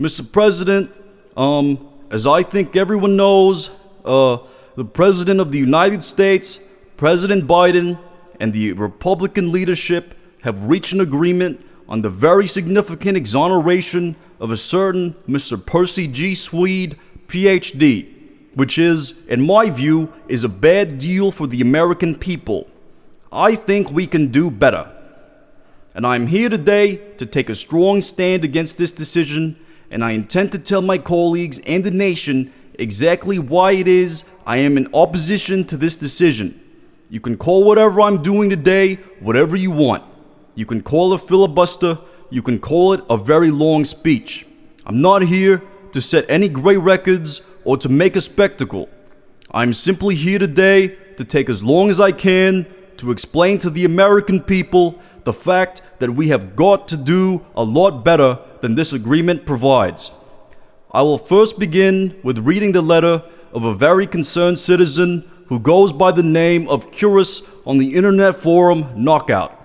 Mr. President, um, as I think everyone knows, uh, the President of the United States, President Biden, and the Republican leadership have reached an agreement on the very significant exoneration of a certain Mr. Percy G. Swede, PhD, which is, in my view, is a bad deal for the American people. I think we can do better. And I'm here today to take a strong stand against this decision, and I intend to tell my colleagues and the nation exactly why it is I am in opposition to this decision. You can call whatever I'm doing today whatever you want. You can call it a filibuster, you can call it a very long speech. I'm not here to set any great records or to make a spectacle. I'm simply here today to take as long as I can to explain to the American people the fact that we have got to do a lot better than this agreement provides. I will first begin with reading the letter of a very concerned citizen who goes by the name of Curus on the internet forum Knockout.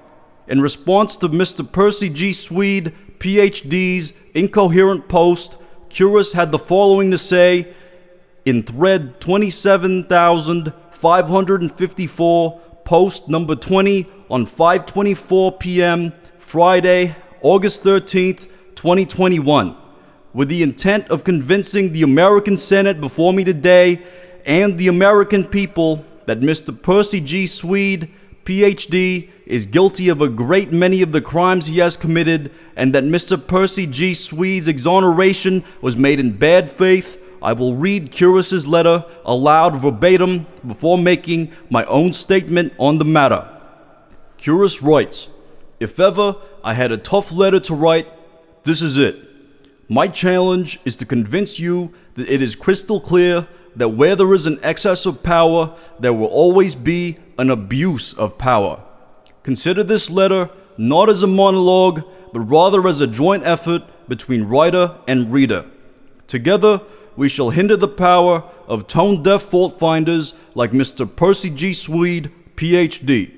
In response to Mr. Percy G. Swede, PhD's incoherent post, Curus had the following to say in thread 27,554, post number 20 on 5:24 p.m. Friday, August 13th, 2021, with the intent of convincing the American Senate before me today and the American people that Mr. Percy G. Swede, PhD, is guilty of a great many of the crimes he has committed, and that Mr. Percy G. Swede's exoneration was made in bad faith, I will read Curious's letter aloud verbatim before making my own statement on the matter. Curious writes, If ever I had a tough letter to write, this is it. My challenge is to convince you that it is crystal clear that where there is an excess of power, there will always be an abuse of power. Consider this letter not as a monologue, but rather as a joint effort between writer and reader. Together, we shall hinder the power of tone deaf fault finders like Mr. Percy G. Swede, PhD.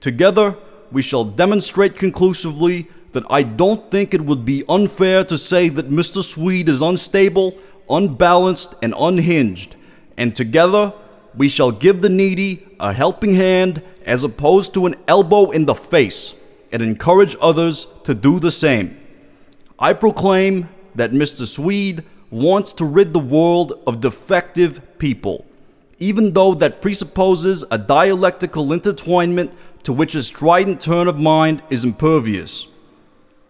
Together, we shall demonstrate conclusively that I don't think it would be unfair to say that Mr. Swede is unstable, unbalanced, and unhinged. And together, we shall give the needy a helping hand as opposed to an elbow in the face and encourage others to do the same. I proclaim that Mr. Swede wants to rid the world of defective people, even though that presupposes a dialectical intertwinement to which a strident turn of mind is impervious.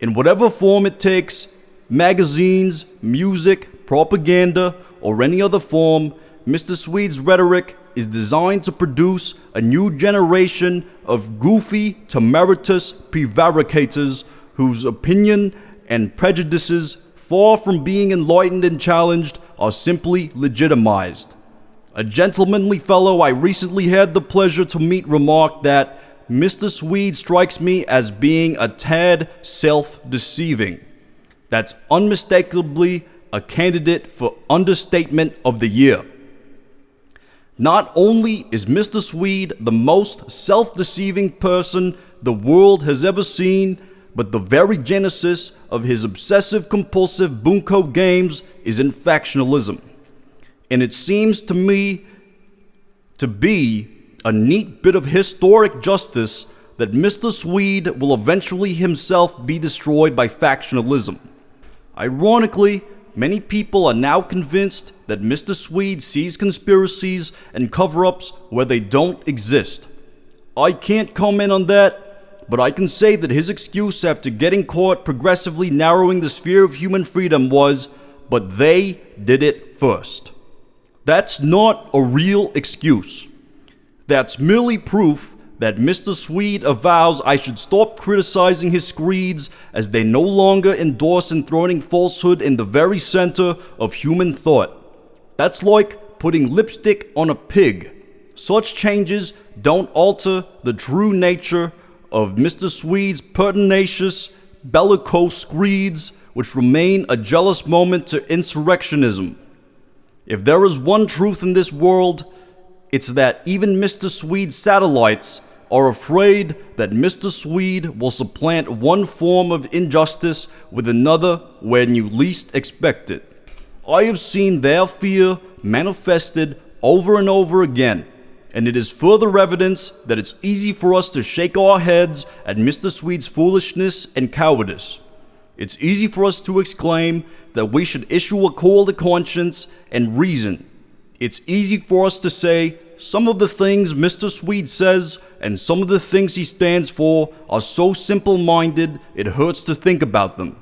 In whatever form it takes, magazines, music, propaganda, or any other form, Mr. Swede's rhetoric is designed to produce a new generation of goofy, temeritous prevaricators whose opinion and prejudices far from being enlightened and challenged, are simply legitimized. A gentlemanly fellow I recently had the pleasure to meet remarked that Mr. Swede strikes me as being a tad self deceiving. That's unmistakably a candidate for understatement of the year. Not only is Mr. Swede the most self deceiving person the world has ever seen, but the very genesis of his obsessive compulsive bunko games is in factionalism. And it seems to me to be a neat bit of historic justice that Mr. Swede will eventually himself be destroyed by factionalism. Ironically, many people are now convinced that Mr. Swede sees conspiracies and cover ups where they don't exist. I can't comment on that but I can say that his excuse after getting caught progressively narrowing the sphere of human freedom was, but they did it first. That's not a real excuse. That's merely proof that Mr. Swede avows I should stop criticizing his screeds as they no longer endorse enthroning falsehood in the very center of human thought. That's like putting lipstick on a pig. Such changes don't alter the true nature of Mr. Swede's pertinacious, bellicose screeds, which remain a jealous moment to insurrectionism. If there is one truth in this world, it's that even Mr. Swede's satellites are afraid that Mr. Swede will supplant one form of injustice with another when you least expect it. I have seen their fear manifested over and over again, and it is further evidence that it's easy for us to shake our heads at Mr. Swede's foolishness and cowardice. It's easy for us to exclaim that we should issue a call to conscience and reason. It's easy for us to say some of the things Mr. Swede says and some of the things he stands for are so simple minded it hurts to think about them.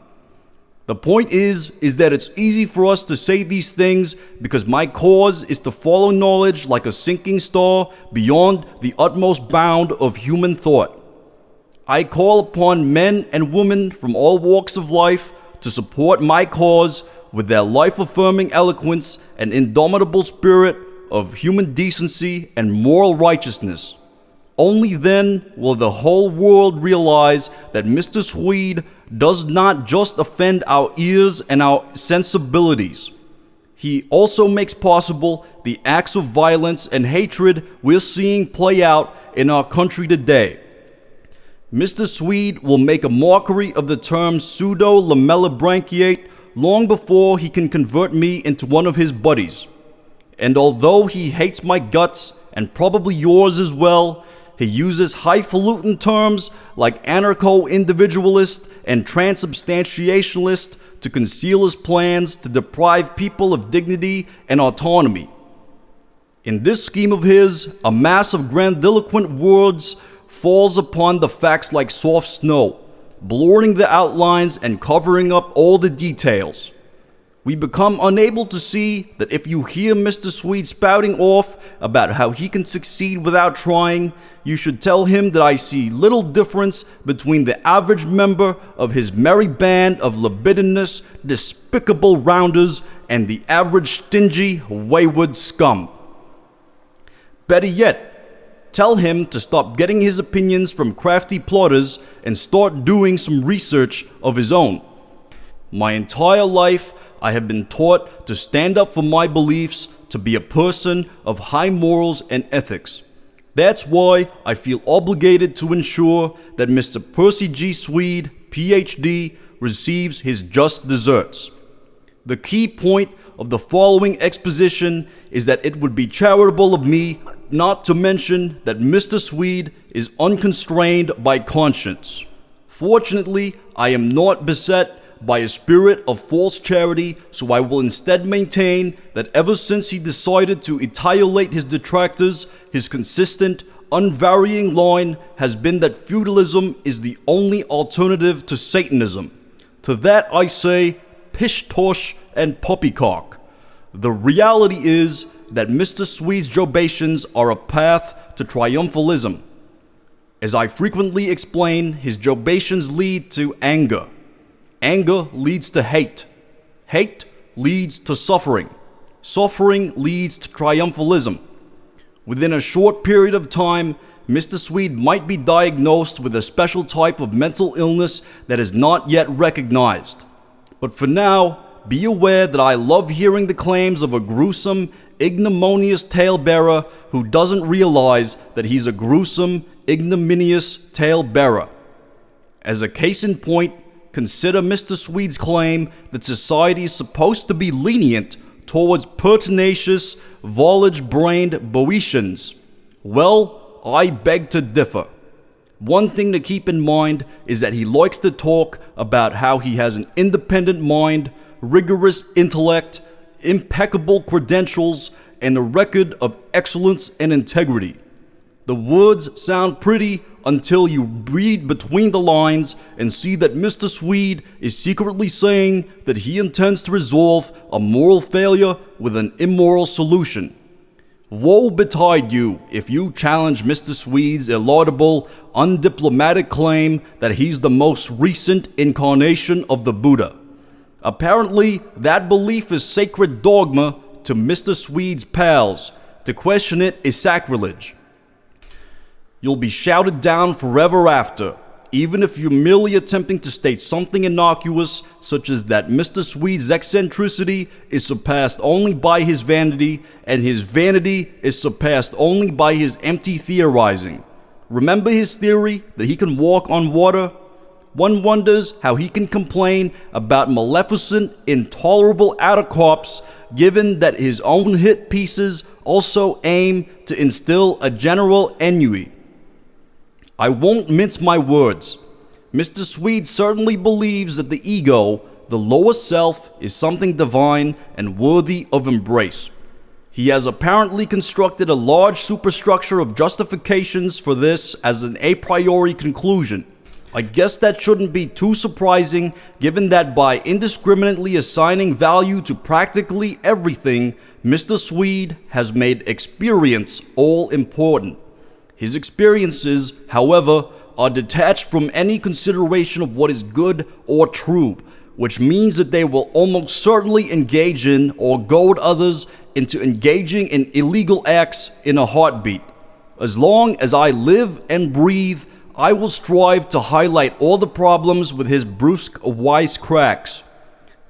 The point is is that it's easy for us to say these things because my cause is to follow knowledge like a sinking star beyond the utmost bound of human thought. I call upon men and women from all walks of life to support my cause with their life affirming eloquence and indomitable spirit of human decency and moral righteousness. Only then will the whole world realize that Mr. Swede does not just offend our ears and our sensibilities. He also makes possible the acts of violence and hatred we're seeing play out in our country today. Mr. Swede will make a mockery of the term pseudo lamellibranchiate long before he can convert me into one of his buddies. And although he hates my guts, and probably yours as well, he uses highfalutin terms like anarcho individualist and transubstantiationalist to conceal his plans to deprive people of dignity and autonomy. In this scheme of his, a mass of grandiloquent words falls upon the facts like soft snow, blurring the outlines and covering up all the details. We become unable to see that if you hear Mr. Swede spouting off about how he can succeed without trying, you should tell him that I see little difference between the average member of his merry band of libidinous, despicable rounders and the average stingy, wayward scum. Better yet, tell him to stop getting his opinions from crafty plotters and start doing some research of his own. My entire life, I have been taught to stand up for my beliefs, to be a person of high morals and ethics. That's why I feel obligated to ensure that Mr. Percy G. Swede, PhD, receives his just deserts. The key point of the following exposition is that it would be charitable of me not to mention that Mr. Swede is unconstrained by conscience. Fortunately, I am not beset by a spirit of false charity, so I will instead maintain that ever since he decided to etiolate his detractors, his consistent, unvarying line has been that feudalism is the only alternative to Satanism. To that I say, pish tosh and poppycock. The reality is that Mr. Swede's jobations are a path to triumphalism. As I frequently explain, his jobations lead to anger. Anger leads to hate. Hate leads to suffering. Suffering leads to triumphalism. Within a short period of time, Mr. Swede might be diagnosed with a special type of mental illness that is not yet recognized. But for now, be aware that I love hearing the claims of a gruesome, ignominious talebearer who doesn't realize that he's a gruesome, ignominious talebearer. As a case in point, consider Mr. Swede's claim that society is supposed to be lenient towards pertinacious, volage brained Boeotians. Well, I beg to differ. One thing to keep in mind is that he likes to talk about how he has an independent mind, rigorous intellect, impeccable credentials, and a record of excellence and integrity. The words sound pretty until you read between the lines and see that Mr. Swede is secretly saying that he intends to resolve a moral failure with an immoral solution. Woe betide you if you challenge Mr. Swede's illaudable, undiplomatic claim that he's the most recent incarnation of the Buddha. Apparently, that belief is sacred dogma to Mr. Swede's pals. To question it is sacrilege. You'll be shouted down forever after, even if you're merely attempting to state something innocuous, such as that Mr. Swede's eccentricity is surpassed only by his vanity, and his vanity is surpassed only by his empty theorizing. Remember his theory that he can walk on water? One wonders how he can complain about maleficent, intolerable outer corpse given that his own hit pieces also aim to instill a general ennui. I won't mince my words. Mr. Swede certainly believes that the ego, the lower self, is something divine and worthy of embrace. He has apparently constructed a large superstructure of justifications for this as an a priori conclusion. I guess that shouldn't be too surprising given that by indiscriminately assigning value to practically everything, Mr. Swede has made experience all important. His experiences, however, are detached from any consideration of what is good or true, which means that they will almost certainly engage in or goad others into engaging in illegal acts in a heartbeat. As long as I live and breathe, I will strive to highlight all the problems with his brusque wisecracks.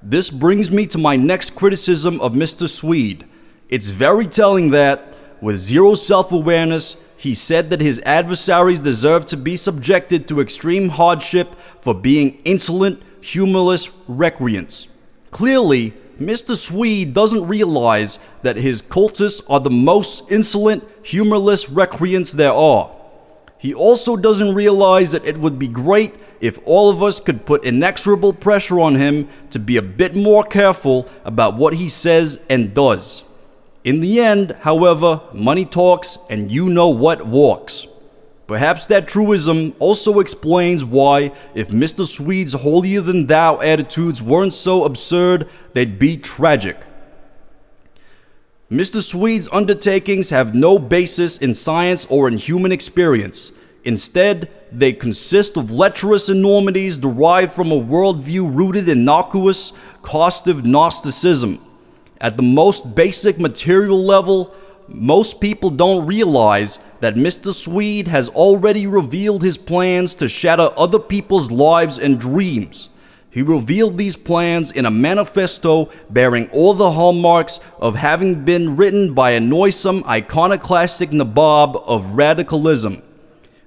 This brings me to my next criticism of Mr. Swede. It's very telling that, with zero self awareness, he said that his adversaries deserve to be subjected to extreme hardship for being insolent, humorless recreants. Clearly, Mr. Swede doesn't realize that his cultists are the most insolent, humorless recreants there are. He also doesn't realize that it would be great if all of us could put inexorable pressure on him to be a bit more careful about what he says and does. In the end, however, money talks and you know what walks. Perhaps that truism also explains why, if Mr. Swede's holier than thou attitudes weren't so absurd, they'd be tragic. Mr. Swede's undertakings have no basis in science or in human experience. Instead, they consist of lecherous enormities derived from a worldview rooted in innocuous, costive Gnosticism. At the most basic material level, most people don't realize that Mr. Swede has already revealed his plans to shatter other people's lives and dreams. He revealed these plans in a manifesto bearing all the hallmarks of having been written by a noisome iconoclastic nabob of radicalism.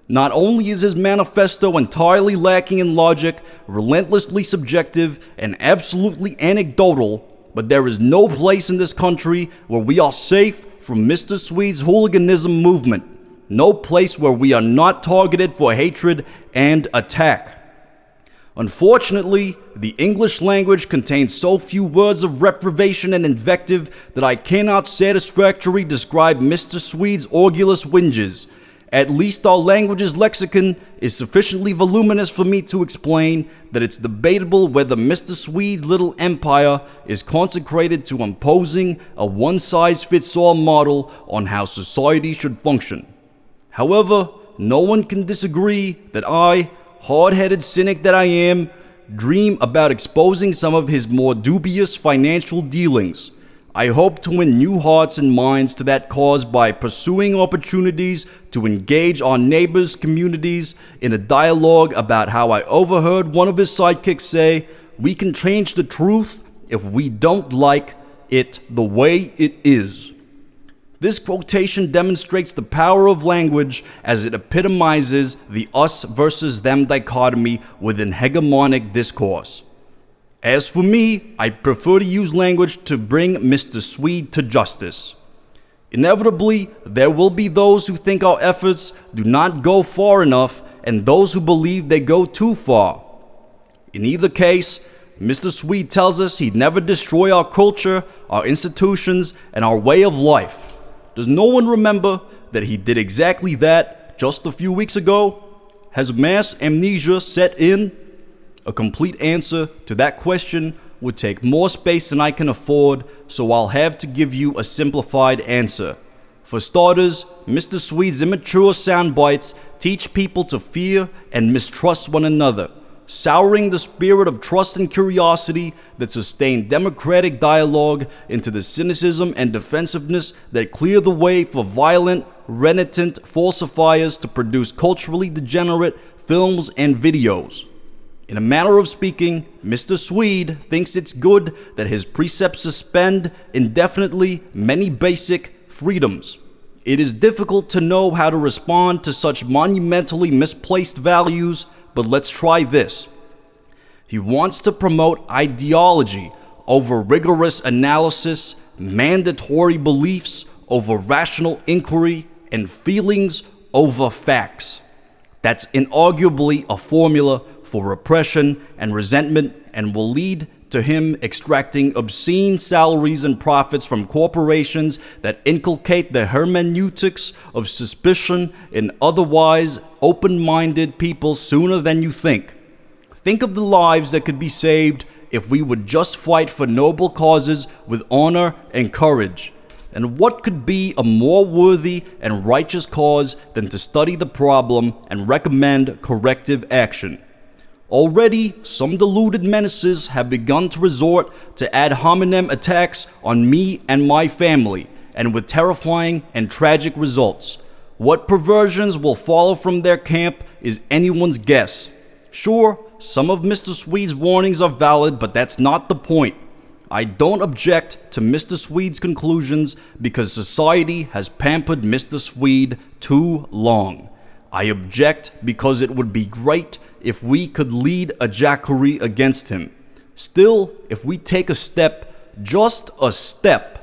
Not only is his manifesto entirely lacking in logic, relentlessly subjective, and absolutely anecdotal, but there is no place in this country where we are safe from Mr. Swede's hooliganism movement. No place where we are not targeted for hatred and attack. Unfortunately, the English language contains so few words of reprobation and invective that I cannot satisfactorily describe Mr. Swede's orgulous whinges. At least our language's lexicon is sufficiently voluminous for me to explain that it's debatable whether Mr. Swede's little empire is consecrated to imposing a one size fits all model on how society should function. However, no one can disagree that I, hard headed cynic that I am, dream about exposing some of his more dubious financial dealings. I hope to win new hearts and minds to that cause by pursuing opportunities to engage our neighbors' communities in a dialogue about how I overheard one of his sidekicks say, We can change the truth if we don't like it the way it is. This quotation demonstrates the power of language as it epitomizes the us versus them dichotomy within hegemonic discourse. As for me, I prefer to use language to bring Mr. Swede to justice. Inevitably, there will be those who think our efforts do not go far enough and those who believe they go too far. In either case, Mr. Swede tells us he'd never destroy our culture, our institutions, and our way of life. Does no one remember that he did exactly that just a few weeks ago? Has mass amnesia set in? A complete answer to that question would take more space than I can afford, so I'll have to give you a simplified answer. For starters, Mr. Swede's immature sound bites teach people to fear and mistrust one another, souring the spirit of trust and curiosity that sustain democratic dialogue into the cynicism and defensiveness that clear the way for violent, renitent falsifiers to produce culturally degenerate films and videos. In a manner of speaking, Mr. Swede thinks it's good that his precepts suspend indefinitely many basic freedoms. It is difficult to know how to respond to such monumentally misplaced values, but let's try this. He wants to promote ideology over rigorous analysis, mandatory beliefs over rational inquiry, and feelings over facts. That's inarguably a formula for repression and resentment and will lead to him extracting obscene salaries and profits from corporations that inculcate the hermeneutics of suspicion in otherwise open minded people sooner than you think. Think of the lives that could be saved if we would just fight for noble causes with honor and courage. And what could be a more worthy and righteous cause than to study the problem and recommend corrective action? Already, some deluded menaces have begun to resort to ad hominem attacks on me and my family, and with terrifying and tragic results. What perversions will follow from their camp is anyone's guess. Sure, some of Mr. Swede's warnings are valid, but that's not the point. I don't object to Mr. Swede's conclusions because society has pampered Mr. Swede too long. I object because it would be great if we could lead a Jacquerie against him. Still, if we take a step, just a step,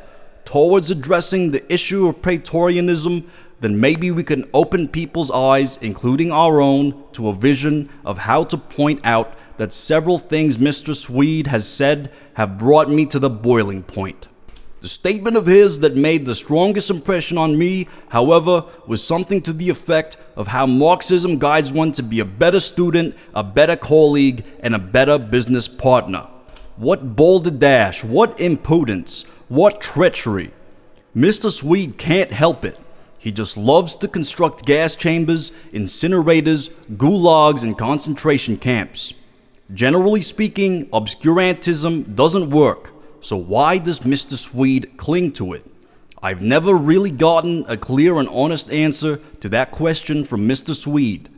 towards addressing the issue of Praetorianism, then maybe we can open people's eyes, including our own, to a vision of how to point out that several things Mr. Swede has said have brought me to the boiling point. The statement of his that made the strongest impression on me, however, was something to the effect of how Marxism guides one to be a better student, a better colleague, and a better business partner. What balderdash, what impudence, what treachery. Mr. Swede can't help it. He just loves to construct gas chambers, incinerators, gulags, and concentration camps. Generally speaking, obscurantism doesn't work. So why does Mr. Swede cling to it? I've never really gotten a clear and honest answer to that question from Mr. Swede.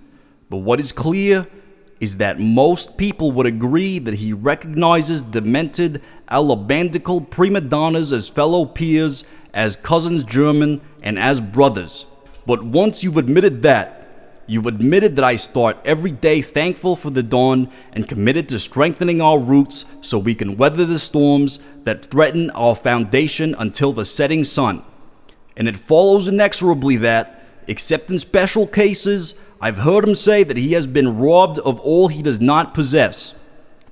But what is clear is that most people would agree that he recognizes demented alabandical prima donnas as fellow peers, as cousins German, and as brothers. But once you've admitted that, You've admitted that I start every day thankful for the dawn and committed to strengthening our roots so we can weather the storms that threaten our foundation until the setting sun. And it follows inexorably that, except in special cases, I've heard him say that he has been robbed of all he does not possess.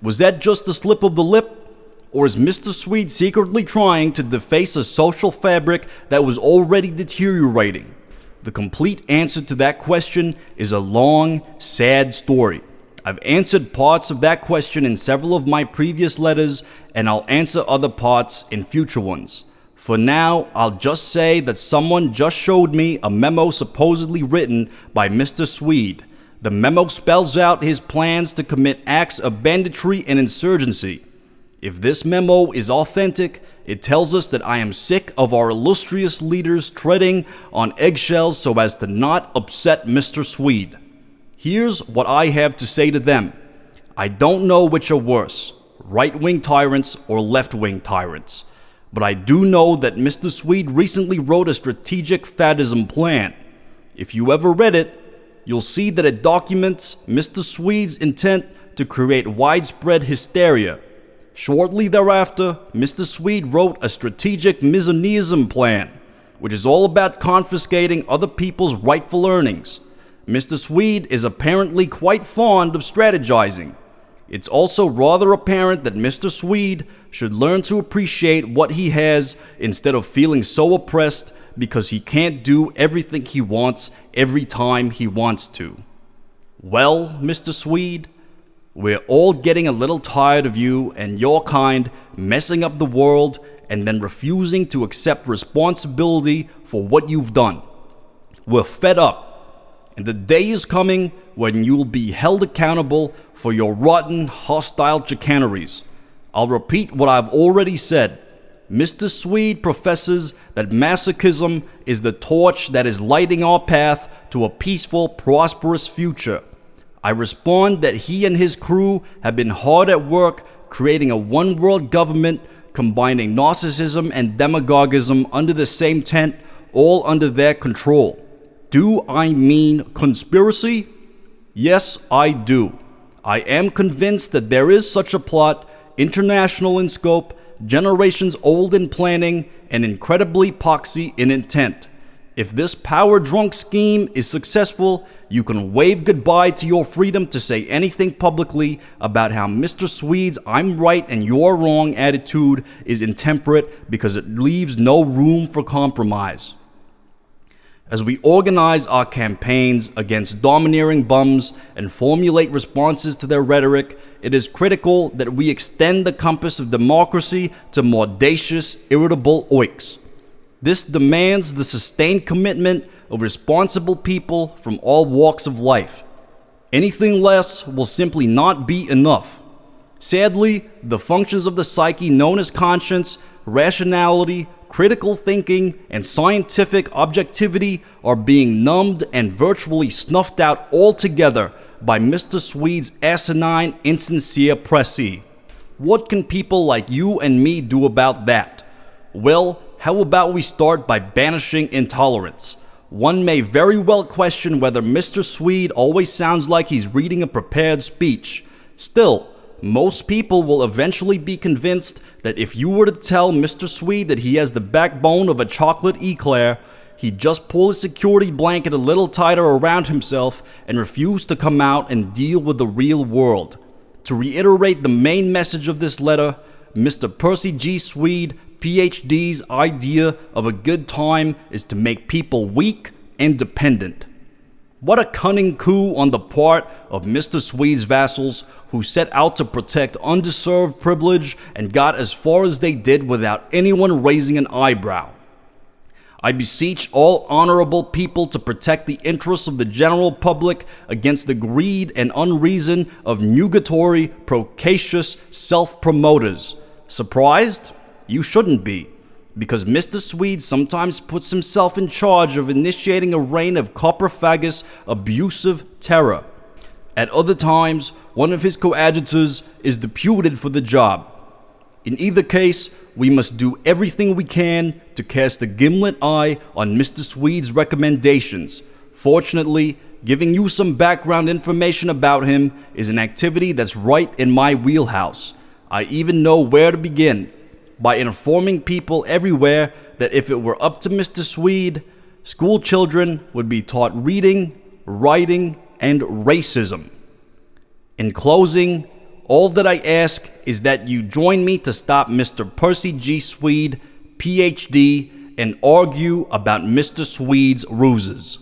Was that just a slip of the lip? Or is Mr. Swede secretly trying to deface a social fabric that was already deteriorating? The complete answer to that question is a long, sad story. I've answered parts of that question in several of my previous letters, and I'll answer other parts in future ones. For now, I'll just say that someone just showed me a memo supposedly written by Mr. Swede. The memo spells out his plans to commit acts of banditry and insurgency. If this memo is authentic, it tells us that I am sick of our illustrious leaders treading on eggshells so as to not upset Mr. Swede. Here's what I have to say to them I don't know which are worse, right wing tyrants or left wing tyrants. But I do know that Mr. Swede recently wrote a strategic faddism plan. If you ever read it, you'll see that it documents Mr. Swede's intent to create widespread hysteria Shortly thereafter, Mr. Swede wrote a strategic misoneism plan, which is all about confiscating other people's rightful earnings. Mr. Swede is apparently quite fond of strategizing. It's also rather apparent that Mr. Swede should learn to appreciate what he has instead of feeling so oppressed because he can't do everything he wants every time he wants to. Well, Mr. Swede, we're all getting a little tired of you and your kind messing up the world and then refusing to accept responsibility for what you've done. We're fed up, and the day is coming when you'll be held accountable for your rotten, hostile chicaneries. I'll repeat what I've already said. Mr. Swede professes that masochism is the torch that is lighting our path to a peaceful, prosperous future. I respond that he and his crew have been hard at work creating a one world government combining narcissism and demagogism under the same tent, all under their control. Do I mean conspiracy? Yes, I do. I am convinced that there is such a plot, international in scope, generations old in planning, and incredibly poxy in intent. If this power drunk scheme is successful, you can wave goodbye to your freedom to say anything publicly about how Mr. Swede's I'm right and you're wrong attitude is intemperate because it leaves no room for compromise. As we organize our campaigns against domineering bums and formulate responses to their rhetoric, it is critical that we extend the compass of democracy to more audacious, irritable oiks. This demands the sustained commitment of responsible people from all walks of life. Anything less will simply not be enough. Sadly, the functions of the psyche known as conscience, rationality, critical thinking, and scientific objectivity are being numbed and virtually snuffed out altogether by Mr. Swede's asinine, insincere pressy. What can people like you and me do about that? Well, how about we start by banishing intolerance? One may very well question whether Mr. Swede always sounds like he's reading a prepared speech. Still, most people will eventually be convinced that if you were to tell Mr. Swede that he has the backbone of a chocolate eclair, he'd just pull his security blanket a little tighter around himself and refuse to come out and deal with the real world. To reiterate the main message of this letter, Mr. Percy G. Swede PhD's idea of a good time is to make people weak and dependent. What a cunning coup on the part of Mr. Swede's vassals who set out to protect undeserved privilege and got as far as they did without anyone raising an eyebrow. I beseech all honorable people to protect the interests of the general public against the greed and unreason of nugatory, procacious self promoters. Surprised? You shouldn't be, because Mr. Swede sometimes puts himself in charge of initiating a reign of coprophagous abusive terror. At other times, one of his coadjutors is deputed for the job. In either case, we must do everything we can to cast a gimlet eye on Mr. Swede's recommendations. Fortunately, giving you some background information about him is an activity that's right in my wheelhouse. I even know where to begin by informing people everywhere that if it were up to Mr. Swede, school children would be taught reading, writing, and racism. In closing, all that I ask is that you join me to stop Mr. Percy G. Swede, PhD, and argue about Mr. Swede's ruses.